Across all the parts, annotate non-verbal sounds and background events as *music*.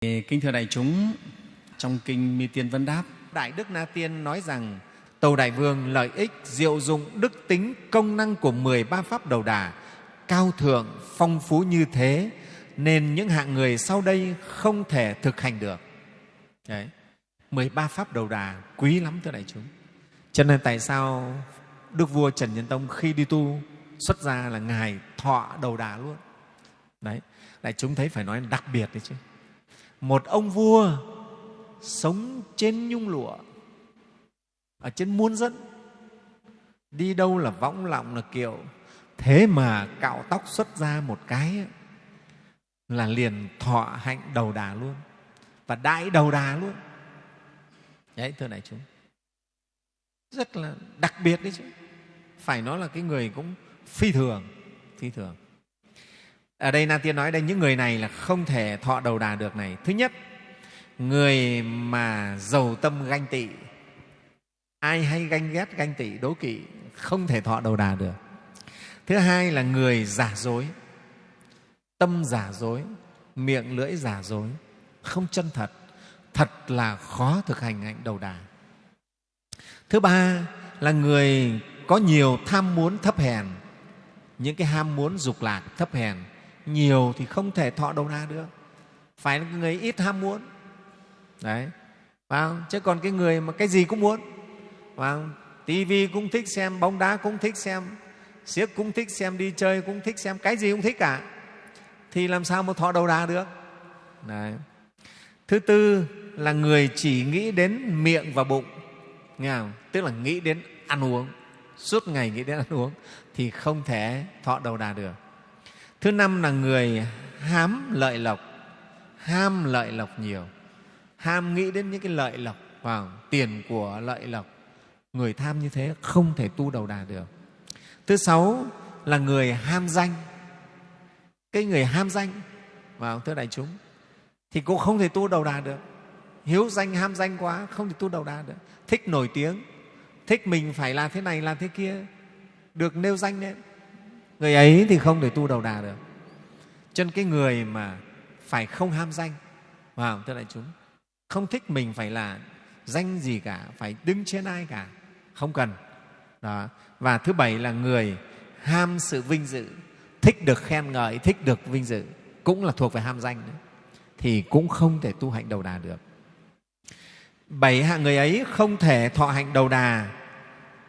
Kính thưa đại chúng, trong Kinh Mi Tiên Vấn Đáp, Đại Đức Na Tiên nói rằng Tàu Đại Vương lợi ích, diệu dụng, đức tính, công năng của 13 Pháp Đầu Đà cao thượng, phong phú như thế nên những hạng người sau đây không thể thực hành được. Đấy, 13 Pháp Đầu Đà quý lắm thưa đại chúng. Cho nên tại sao Đức Vua Trần Nhân Tông khi đi tu xuất ra là Ngài thọ đầu đà luôn. Đấy, đại chúng thấy phải nói đặc biệt đấy chứ. Một ông vua sống trên nhung lụa, ở trên muôn dẫn đi đâu là võng lọng là kiệu, thế mà cạo tóc xuất ra một cái là liền thọ hạnh đầu đà luôn. Và đại đầu đà luôn. Đấy, thưa đại chúng. Rất là đặc biệt đấy chứ. Phải nói là cái người cũng phi thường phi thường ở đây na tiên nói đây, những người này là không thể thọ đầu đà được này. Thứ nhất, người mà giàu tâm ganh tị. Ai hay ganh ghét, ganh tị, đố kỵ, không thể thọ đầu đà được. Thứ hai là người giả dối. Tâm giả dối, miệng lưỡi giả dối, không chân thật. Thật là khó thực hành hạnh đầu đà. Thứ ba là người có nhiều tham muốn thấp hèn. Những cái ham muốn dục lạc, thấp hèn nhiều thì không thể thọ đầu đà được. Phải là người ít ham muốn. Đấy. Phải không? chứ còn cái người mà cái gì cũng muốn. Phải không? tivi cũng thích xem, bóng đá cũng thích xem siếc cũng thích xem, đi chơi cũng thích xem, cái gì cũng thích cả. Thì làm sao mà thọ đầu đà được? Đấy. thứ tư là người chỉ nghĩ đến miệng và bụng. Nghe không? tức là nghĩ đến ăn uống. Suốt ngày nghĩ đến ăn uống thì không thể thọ đầu đà được thứ năm là người hám lợi lộc, ham lợi lộc nhiều. Ham nghĩ đến những cái lợi lộc, vào tiền của lợi lộc. Người tham như thế không thể tu đầu đà được. Thứ sáu là người ham danh. Cái người ham danh, vào thưa đại chúng, thì cũng không thể tu đầu đà được. Hiếu danh, ham danh quá, không thể tu đầu đà được. Thích nổi tiếng, thích mình phải là thế này là thế kia, được nêu danh lên người ấy thì không thể tu đầu đà được. Chân cái người mà phải không ham danh vào thưa đại chúng, không thích mình phải là danh gì cả, phải đứng trên ai cả, không cần. Đó. và thứ bảy là người ham sự vinh dự, thích được khen ngợi, thích được vinh dự, cũng là thuộc về ham danh nữa, thì cũng không thể tu hạnh đầu đà được. Bảy hạng người ấy không thể thọ hạnh đầu đà.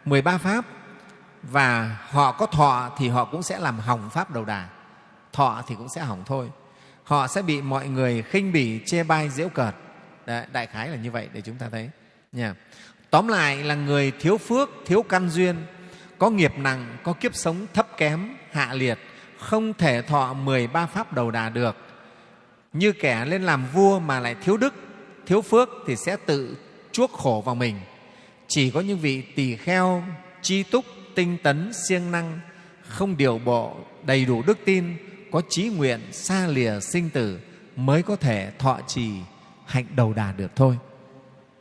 13 pháp và họ có thọ thì họ cũng sẽ làm hỏng pháp đầu đà. Thọ thì cũng sẽ hỏng thôi. Họ sẽ bị mọi người khinh bỉ chê bai giễu cợt. Đấy, đại khái là như vậy để chúng ta thấy. Nha. Tóm lại là người thiếu phước thiếu căn duyên có nghiệp nặng có kiếp sống thấp kém hạ liệt không thể thọ 13 pháp đầu đà được. Như kẻ lên làm vua mà lại thiếu đức thiếu phước thì sẽ tự chuốc khổ vào mình. Chỉ có những vị tỳ kheo chi túc tinh tấn siêng năng, không điều bộ đầy đủ đức tin, có trí nguyện xa lìa sinh tử mới có thể thọ trì hạnh đầu đà được thôi.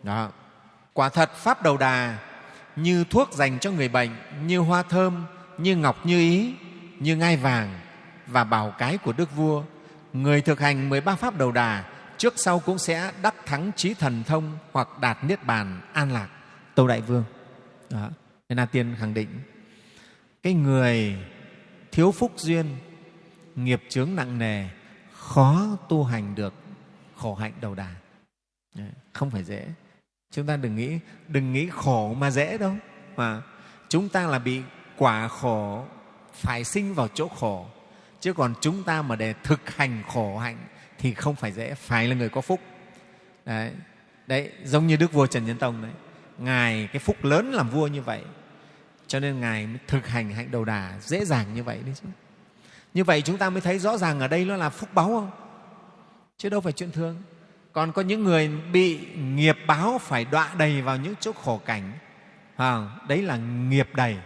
Đó. Quả thật pháp đầu đà như thuốc dành cho người bệnh, như hoa thơm, như ngọc như ý, như ngai vàng và bảo cái của đức vua. Người thực hành 13 pháp đầu đà trước sau cũng sẽ đắc thắng trí thần thông hoặc đạt niết bàn an lạc. Tâu đại vương. Đó nên là tiên khẳng định cái người thiếu phúc duyên nghiệp chướng nặng nề khó tu hành được khổ hạnh đầu đà. Không phải dễ. Chúng ta đừng nghĩ đừng nghĩ khổ mà dễ đâu. Mà chúng ta là bị quả khổ phải sinh vào chỗ khổ. Chứ còn chúng ta mà để thực hành khổ hạnh thì không phải dễ phải là người có phúc. Đấy, đấy giống như đức vua trần nhân tông đấy. Ngài cái phúc lớn làm vua như vậy cho nên ngài mới thực hành hạnh đầu đà dễ dàng như vậy đấy chứ. Như vậy chúng ta mới thấy rõ ràng ở đây nó là phúc báu không? Chứ đâu phải chuyện thường. Còn có những người bị nghiệp báo phải đọa đầy vào những chỗ khổ cảnh. À, đấy là nghiệp đầy.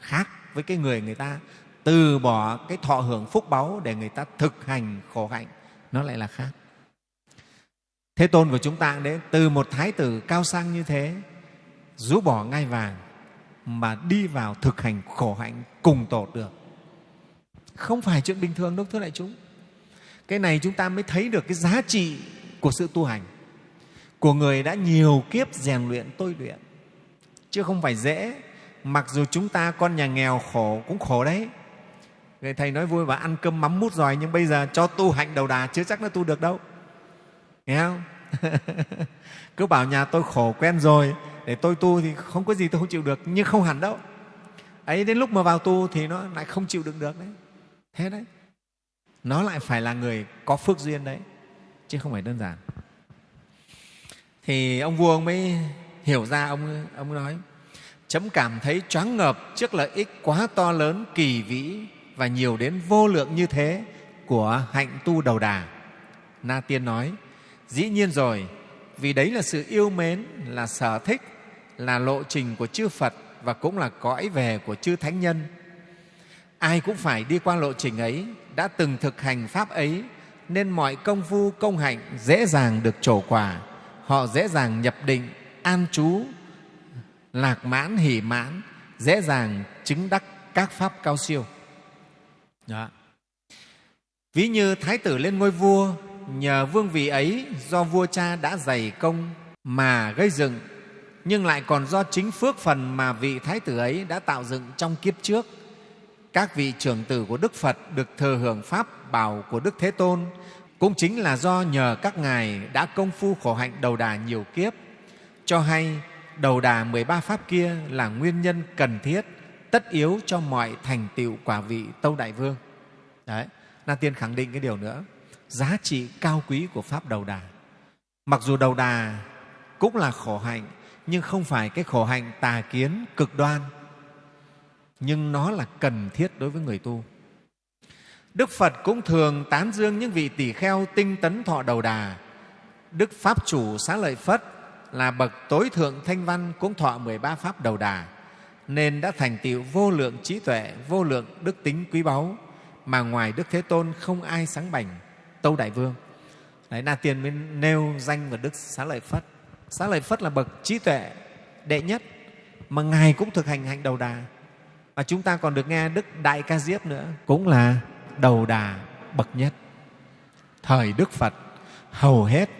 Khác với cái người người ta từ bỏ cái thọ hưởng phúc báu để người ta thực hành khổ hạnh. Nó lại là khác. Thế tôn của chúng ta đấy từ một thái tử cao sang như thế rũ bỏ ngai vàng mà đi vào thực hành khổ hạnh cùng tổ được không phải chuyện bình thường đâu, thưa đại chúng. Cái này chúng ta mới thấy được cái giá trị của sự tu hành. Của người đã nhiều kiếp rèn luyện, tôi luyện. Chứ không phải dễ. Mặc dù chúng ta con nhà nghèo khổ cũng khổ đấy. Người thầy nói vui và ăn cơm mắm mút giỏi nhưng bây giờ cho tu hạnh đầu đà chưa chắc nó tu được đâu. Nghe không? *laughs* Cứ bảo nhà tôi khổ quen rồi để tôi tu thì không có gì tôi không chịu được, nhưng không hẳn đâu. Ấy, đến lúc mà vào tu thì nó lại không chịu đựng được đấy. Thế đấy. Nó lại phải là người có phước duyên đấy, chứ không phải đơn giản. Thì ông vua ông mới hiểu ra, ông ông nói, chấm cảm thấy choáng ngợp trước lợi ích quá to lớn, kỳ vĩ và nhiều đến vô lượng như thế của hạnh tu đầu đà. Na tiên nói, dĩ nhiên rồi, vì đấy là sự yêu mến, là sở thích là lộ trình của chư phật và cũng là cõi về của chư thánh nhân. Ai cũng phải đi qua lộ trình ấy, đã từng thực hành pháp ấy, nên mọi công phu, công hạnh dễ dàng được trổ quả. Họ dễ dàng nhập định, an trú, lạc mãn, hỷ mãn, dễ dàng chứng đắc các pháp cao siêu. Đó. ví như thái tử lên ngôi vua, nhờ vương vị ấy do vua cha đã dày công mà gây dựng nhưng lại còn do chính phước phần mà vị thái tử ấy đã tạo dựng trong kiếp trước. Các vị trưởng tử của đức phật được thừa hưởng pháp bảo của đức thế tôn, cũng chính là do nhờ các ngài đã công phu khổ hạnh đầu đà nhiều kiếp. Cho hay, đầu đà 13 pháp kia là nguyên nhân cần thiết, tất yếu cho mọi thành tựu quả vị tâu đại vương. Đấy na tiên khẳng định cái điều nữa. Giá trị cao quý của pháp đầu đà. Mặc dù đầu đà cũng là khổ hạnh nhưng không phải cái khổ hạnh tà kiến, cực đoan. Nhưng nó là cần thiết đối với người tu. Đức phật cũng thường tán dương những vị tỷ kheo tinh tấn thọ đầu đà. Đức pháp chủ xá lợi phất là bậc tối thượng thanh văn cũng thọ 13 pháp đầu đà, nên đã thành tựu vô lượng trí tuệ, vô lượng đức tính quý báu, mà ngoài đức thế tôn không ai sáng bảnh, tâu đại vương. Đấy, na tiên mới nêu danh và đức xá lợi phất xá lợi phất là bậc trí tuệ đệ nhất mà ngài cũng thực hành hạnh đầu đà. Và chúng ta còn được nghe đức đại ca diếp nữa, cũng là đầu đà bậc nhất. Thời đức phật, hầu hết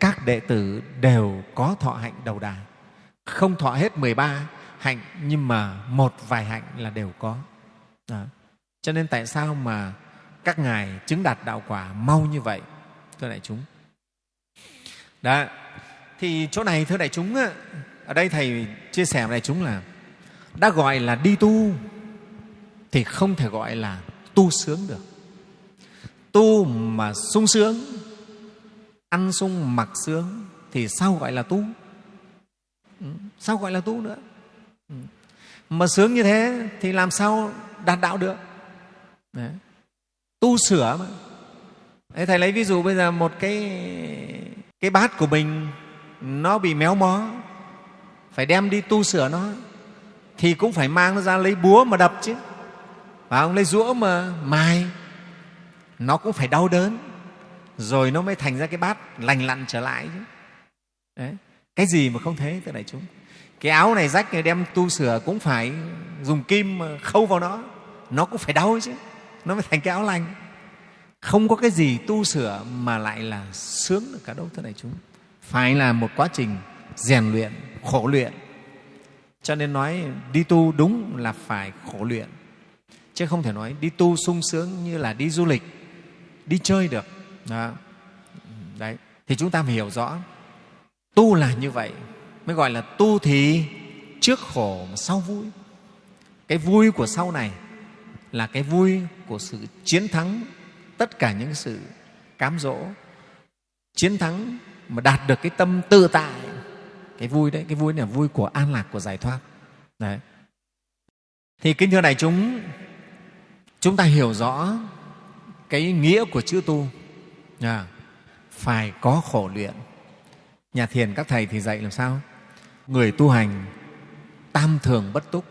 các đệ tử đều có thọ hạnh đầu đà. Không thọ hết 13 hạnh, nhưng mà một vài hạnh là đều có. Đó. cho nên tại sao mà các ngài chứng đạt đạo quả mau như vậy, thưa đại chúng? Đó thì chỗ này thưa đại chúng ở đây thầy chia sẻ với đại chúng là đã gọi là đi tu thì không thể gọi là tu sướng được. Tu mà sung sướng ăn sung mặc sướng thì sao gọi là tu? Ừ, sao gọi là tu nữa? Ừ. Mà sướng như thế thì làm sao đạt đạo được? Đấy. tu sửa mà. Đấy, thầy lấy ví dụ bây giờ một cái cái bát của mình nó bị méo mó. Phải đem đi tu sửa nó, thì cũng phải mang nó ra lấy búa mà đập chứ. Và ông lấy rũa mà mài. Nó cũng phải đau đớn, rồi nó mới thành ra cái bát lành lặn trở lại chứ. Đấy. cái gì mà không thế, thưa đại chúng? Cái áo này rách này đem tu sửa cũng phải dùng kim khâu vào nó. Nó cũng phải đau chứ, nó mới thành cái áo lành. Không có cái gì tu sửa mà lại là sướng được cả đâu, thưa đại chúng phải là một quá trình rèn luyện, khổ luyện. Cho nên nói đi tu đúng là phải khổ luyện. Chứ không thể nói đi tu sung sướng như là đi du lịch, đi chơi được. Đó. đấy. Thì chúng ta phải hiểu rõ, tu là như vậy, mới gọi là tu thì trước khổ mà sau vui. Cái vui của sau này là cái vui của sự chiến thắng tất cả những sự cám dỗ. Chiến thắng mà đạt được cái tâm tự tại. Cái vui đấy cái vui này là vui của an lạc của giải thoát. Đấy. Thì kính thưa đại chúng chúng ta hiểu rõ cái nghĩa của chữ tu. À, phải có khổ luyện. Nhà thiền các thầy thì dạy làm sao? Người tu hành tam thường bất túc.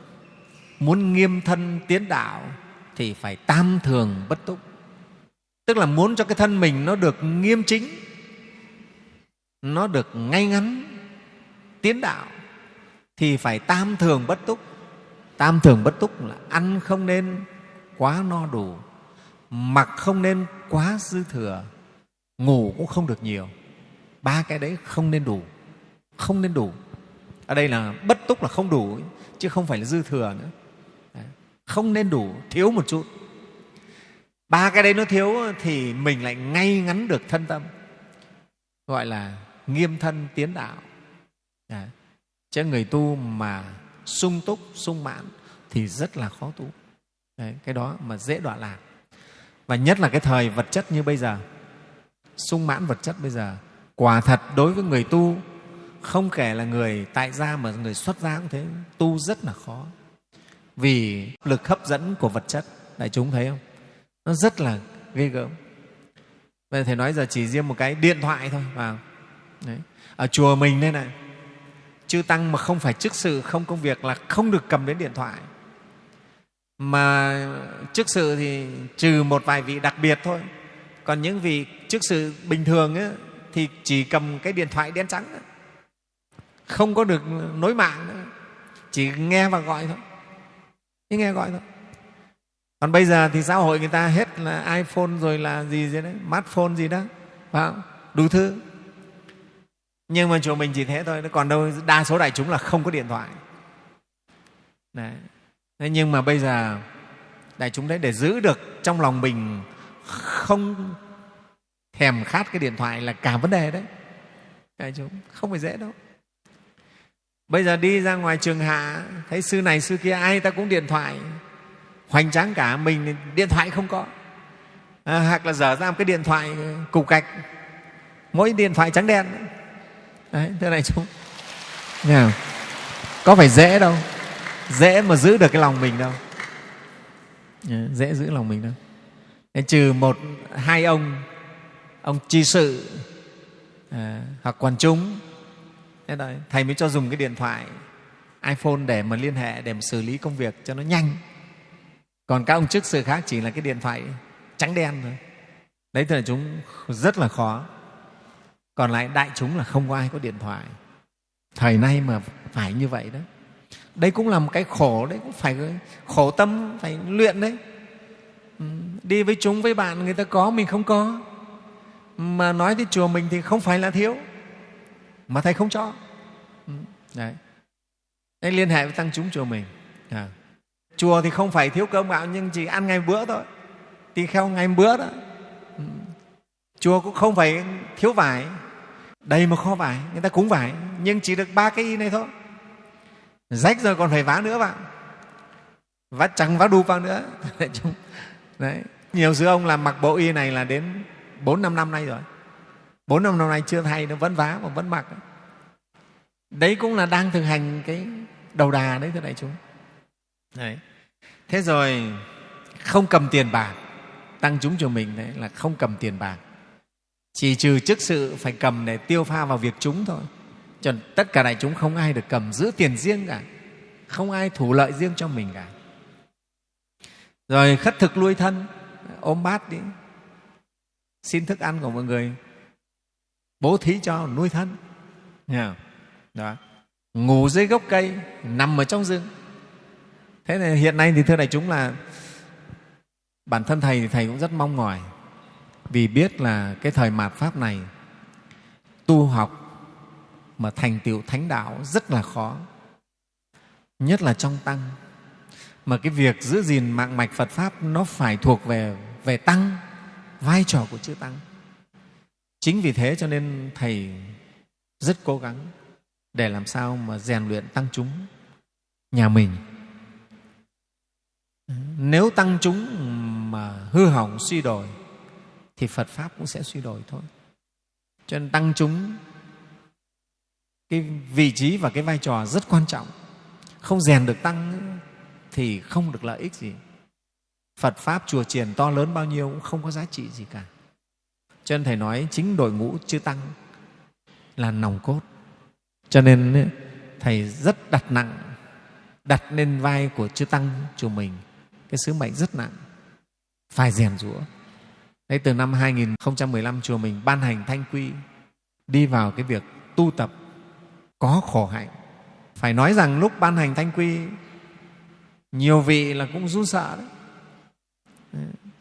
Muốn nghiêm thân tiến đạo thì phải tam thường bất túc. Tức là muốn cho cái thân mình nó được nghiêm chính nó được ngay ngắn, tiến đạo, thì phải tam thường bất túc. Tam thường bất túc là ăn không nên quá no đủ, mặc không nên quá dư thừa, ngủ cũng không được nhiều. Ba cái đấy không nên đủ, không nên đủ. Ở đây là bất túc là không đủ chứ không phải là dư thừa nữa. Không nên đủ, thiếu một chút. Ba cái đấy nó thiếu thì mình lại ngay ngắn được thân tâm gọi là nghiêm thân tiến đạo. À, chứ người tu mà sung túc sung mãn thì rất là khó tu. Đấy, cái đó mà dễ đọa lạc. Và nhất là cái thời vật chất như bây giờ sung mãn vật chất bây giờ quả thật đối với người tu không kể là người tại gia mà người xuất gia cũng thế tu rất là khó. Vì lực hấp dẫn của vật chất đại chúng thấy không? Nó rất là ghê gớm bây giờ thầy nói giờ chỉ riêng một cái điện thoại thôi vào Đấy. ở chùa mình đây này chư tăng mà không phải chức sự không công việc là không được cầm đến điện thoại. Mà chức sự thì trừ một vài vị đặc biệt thôi. Còn những vị chức sự bình thường ấy, thì chỉ cầm cái điện thoại đen trắng ấy. không có được nối mạng nữa. Chỉ nghe và gọi thôi. Chỉ nghe gọi thôi còn bây giờ thì xã hội người ta hết là iphone rồi là gì gì đấy, smartphone gì đó, phải không? đủ thứ. Nhưng mà chùa mình chỉ thế thôi. Còn đâu, đa số đại chúng là không có điện thoại. Đấy. Thế nhưng mà bây giờ đại chúng đấy, để giữ được trong lòng mình không thèm khát cái điện thoại là cả vấn đề đấy. Đại chúng, không phải dễ đâu. Bây giờ đi ra ngoài trường hạ, thấy sư này sư kia, ai ta cũng điện thoại hoành tráng cả mình điện thoại không có. À, hoặc là dở ra một cái điện thoại cục gạch. Mỗi điện thoại trắng đen. Đấy thế này chúng Nghe có phải dễ đâu. Dễ mà giữ được cái lòng mình đâu. Dễ giữ lòng mình đâu. Thế trừ một hai ông ông chi sự à, hoặc quản chúng. Thế đấy, thầy mới cho dùng cái điện thoại iphone để mà liên hệ để mà xử lý công việc cho nó nhanh còn các ông chức sự khác chỉ là cái điện thoại trắng đen thôi. Đấy thì là chúng rất là khó. Còn lại đại chúng là không có ai có điện thoại. Thời nay mà phải như vậy đó. Đây cũng là một cái khổ, đấy cũng phải khổ tâm, phải luyện đấy. Ừ, đi với chúng, với bạn người ta có, mình không có. Mà nói tới chùa mình thì không phải là thiếu. Mà thầy không cho. Ừ, đấy. Đấy, liên hệ với tăng chúng chùa mình. À chùa thì không phải thiếu cơm gạo nhưng chỉ ăn ngày bữa thôi. Tỳ kheo ngày bữa đó. Ừ. Chùa cũng không phải thiếu vải. Đầy một kho vải người ta cúng vải nhưng chỉ được ba cái y này thôi. Rách rồi còn phải vá nữa bạn, vá trắng vá đu vào nữa. *laughs* Đấy nhiều sư ông làm mặc bộ y này là đến bốn năm năm nay rồi. Bốn năm năm nay chưa thay nó vẫn vá mà vẫn mặc. Đấy cũng là đang thực hành cái đầu đà đấy thưa đại chúng đấy. thế rồi, không cầm tiền bạc, tăng chúng cho mình đấy, là không cầm tiền bạc. Chỉ trừ chức sự phải cầm để tiêu pha vào việc chúng thôi. Cho tất cả đại chúng không ai được cầm giữ tiền riêng cả. Không ai thủ lợi riêng cho mình cả. Rồi khất thực nuôi thân, ôm bát đi. Xin thức ăn của mọi người. Bố thí cho, nuôi thân. Nghe đó. Ngủ dưới gốc cây, nằm ở trong rừng thế này hiện nay thì thưa đại chúng là bản thân thầy thì thầy cũng rất mong mỏi vì biết là cái thời mạt pháp này tu học mà thành tựu thánh đạo rất là khó, nhất là trong tăng. Mà cái việc giữ gìn mạng mạch phật pháp nó phải thuộc về về tăng, vai trò của chư tăng. Chính vì thế cho nên thầy rất cố gắng để làm sao mà rèn luyện tăng chúng, nhà mình nếu tăng chúng mà hư hỏng, suy đổi thì phật pháp cũng sẽ suy đổi thôi. Cho nên tăng chúng, cái vị trí và cái vai trò rất quan trọng. Không rèn được tăng thì không được lợi ích gì. Phật pháp chùa triển to lớn bao nhiêu cũng không có giá trị gì cả. Cho nên thầy nói chính đội ngũ chư tăng là nòng cốt. Cho nên, thầy rất đặt nặng, đặt lên vai của chư tăng, chùa mình cái sứ mệnh rất nặng phải rèn rũa Đấy, từ năm 2015 chùa mình ban hành thanh quy đi vào cái việc tu tập có khổ hạnh. Phải nói rằng lúc ban hành thanh quy nhiều vị là cũng run sợ đấy.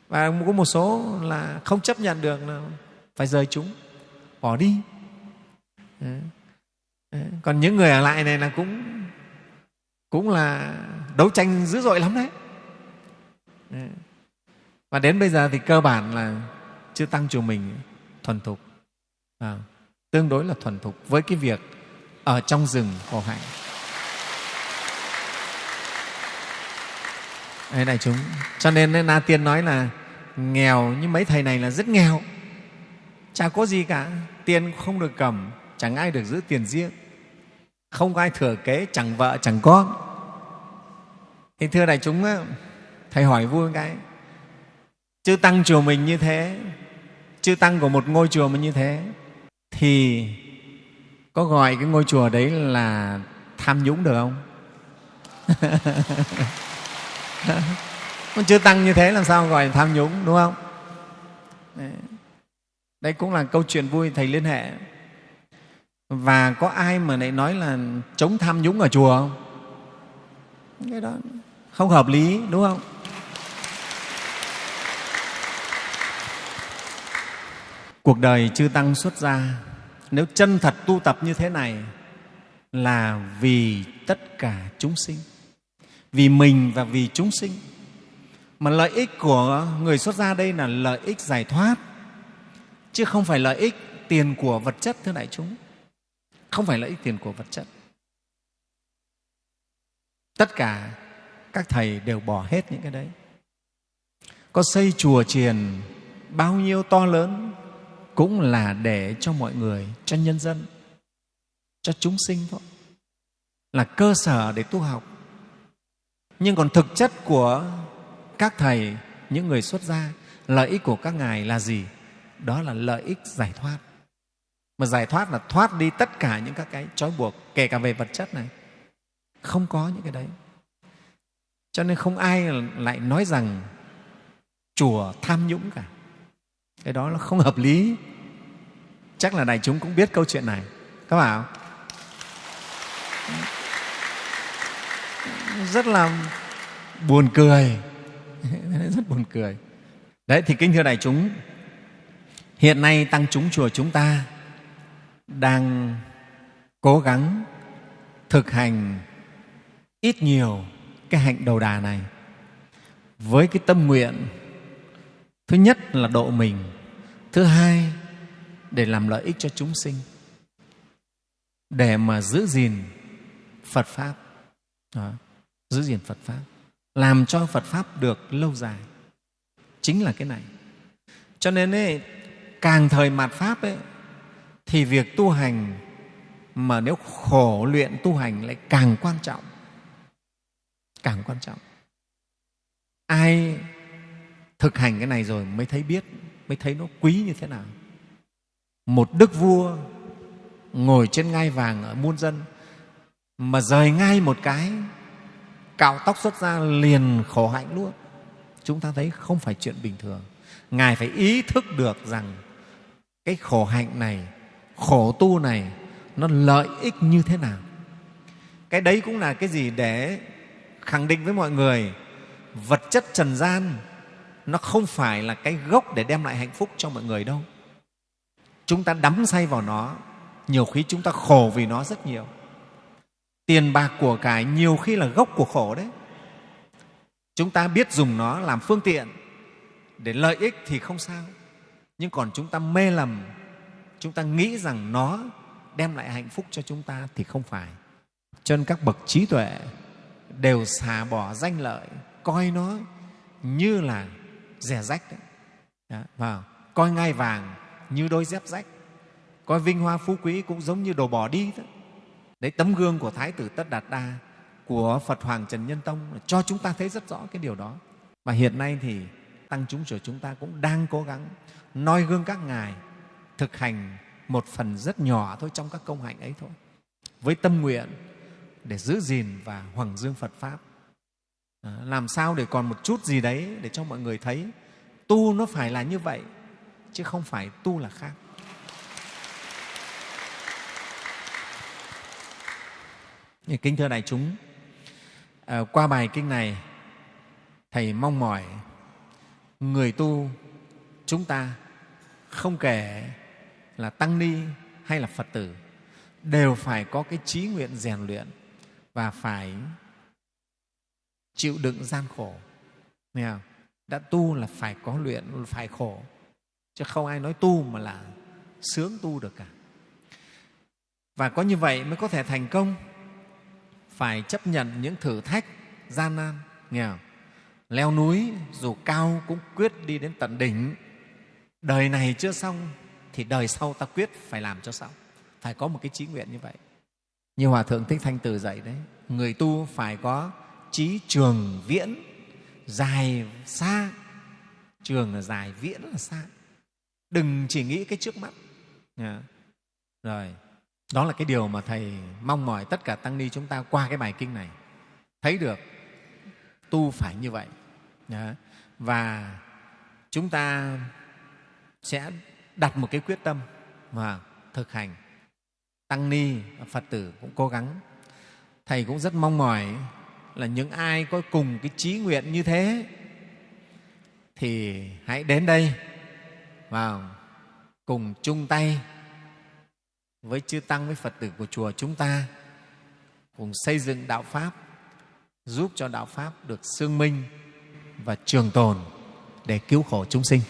Và có một số là không chấp nhận được là phải rời chúng, bỏ đi. còn những người ở lại này là cũng cũng là đấu tranh dữ dội lắm đấy Ừ. và đến bây giờ thì cơ bản là chưa tăng chùa mình thuần thục à, tương đối là thuần thục với cái việc ở trong rừng khổ hạnh Đấy này chúng. Cho nên Na Tiên nói là nghèo nhưng mấy thầy này là rất nghèo. Chả có gì cả, tiền không được cầm, chẳng ai được giữ tiền riêng. Không có ai thừa kế, chẳng vợ, chẳng con. Thì thưa đại chúng, thầy hỏi vui cái, chư tăng chùa mình như thế, chư tăng của một ngôi chùa mình như thế, thì có gọi cái ngôi chùa đấy là tham nhũng được không? *laughs* chưa tăng như thế làm sao gọi là tham nhũng đúng không? Đây cũng là câu chuyện vui thầy liên hệ. Và có ai mà lại nói là chống tham nhũng ở chùa không? Cái đó không hợp lý đúng không? Cuộc đời chư tăng xuất gia, nếu chân thật tu tập như thế này, là vì tất cả chúng sinh. Vì mình và vì chúng sinh. Mà lợi ích của người xuất gia đây là lợi ích giải thoát, chứ không phải lợi ích tiền của vật chất, thưa đại chúng. Không phải lợi ích tiền của vật chất. Tất cả các thầy đều bỏ hết những cái đấy. Có xây chùa chiền bao nhiêu to lớn cũng là để cho mọi người, cho nhân dân, cho chúng sinh thôi. Là cơ sở để tu học. Nhưng còn thực chất của các thầy, những người xuất gia, lợi ích của các ngài là gì? Đó là lợi ích giải thoát. Mà giải thoát là thoát đi tất cả những các cái trói buộc, kể cả về vật chất này. Không có những cái đấy. Cho nên không ai lại nói rằng chùa tham nhũng cả. Cái đó là không hợp lý chắc là đại chúng cũng biết câu chuyện này. Các không rất là buồn cười. *laughs* Rất buồn cười. Đấy, thì kính thưa đại chúng, hiện nay tăng chúng chùa chúng ta đang cố gắng thực hành ít nhiều cái hạnh đầu đà này với cái tâm nguyện thứ nhất là độ mình, thứ hai để làm lợi ích cho chúng sinh để mà giữ gìn phật pháp Đó giữ gìn Phật Pháp, làm cho Phật Pháp được lâu dài. Chính là cái này. Cho nên ấy, càng thời mạt Pháp ấy, thì việc tu hành mà nếu khổ luyện tu hành lại càng quan trọng. Càng quan trọng. Ai thực hành cái này rồi mới thấy biết, mới thấy nó quý như thế nào. Một đức vua ngồi trên ngai vàng ở muôn dân, mà rời ngay một cái, cạo tóc xuất ra liền khổ hạnh luôn. Chúng ta thấy không phải chuyện bình thường. Ngài phải ý thức được rằng cái khổ hạnh này, khổ tu này, nó lợi ích như thế nào. Cái đấy cũng là cái gì để khẳng định với mọi người, vật chất trần gian nó không phải là cái gốc để đem lại hạnh phúc cho mọi người đâu chúng ta đắm say vào nó. Nhiều khi chúng ta khổ vì nó rất nhiều. Tiền bạc của cải nhiều khi là gốc của khổ đấy. Chúng ta biết dùng nó làm phương tiện. Để lợi ích thì không sao. Nhưng còn chúng ta mê lầm. Chúng ta nghĩ rằng nó đem lại hạnh phúc cho chúng ta thì không phải. Cho nên các bậc trí tuệ đều xả bỏ danh lợi coi nó như là rẻ rách đấy. Đó, vào coi ngai vàng như đôi dép rách. Coi vinh hoa phú quý cũng giống như đồ bỏ đi đó. đấy, tấm gương của thái tử tất đạt đa, của phật hoàng trần nhân tông, cho chúng ta thấy rất rõ cái điều đó. Và hiện nay thì tăng chúng của chúng ta cũng đang cố gắng noi gương các ngài, thực hành một phần rất nhỏ thôi trong các công hạnh ấy thôi. Với tâm nguyện để giữ gìn và hoàng dương phật pháp. Ờ, làm sao để còn một chút gì đấy để cho mọi người thấy tu nó phải là như vậy chứ không phải tu là khác. Kính thưa đại chúng, à, qua bài kinh này, Thầy mong mỏi người tu chúng ta không kể là tăng ni hay là Phật tử, đều phải có cái trí nguyện rèn luyện và phải chịu đựng gian khổ. Nghe không? đã tu là phải có luyện phải khổ chứ không ai nói tu mà là sướng tu được cả. Và có như vậy mới có thể thành công. Phải chấp nhận những thử thách gian nan, nghe không? leo núi dù cao cũng quyết đi đến tận đỉnh. Đời này chưa xong thì đời sau ta quyết phải làm cho xong. Phải có một cái trí nguyện như vậy. Như hòa thượng thích thanh từ dạy đấy, người tu phải có trí trường viễn, dài xa. Trường là dài viễn là xa đừng chỉ nghĩ cái trước mắt. Yeah. rồi, đó là cái điều mà thầy mong mỏi tất cả tăng ni chúng ta qua cái bài kinh này. Thấy được, tu phải như vậy. Yeah. và chúng ta sẽ đặt một cái quyết tâm và thực hành. Tăng ni, phật tử cũng cố gắng. Thầy cũng rất mong mỏi là những ai có cùng cái trí nguyện như thế thì hãy đến đây vào, cùng chung tay với chư tăng, với phật tử của chùa chúng ta, cùng xây dựng đạo pháp, giúp cho đạo pháp được xương minh và trường tồn để cứu khổ chúng sinh.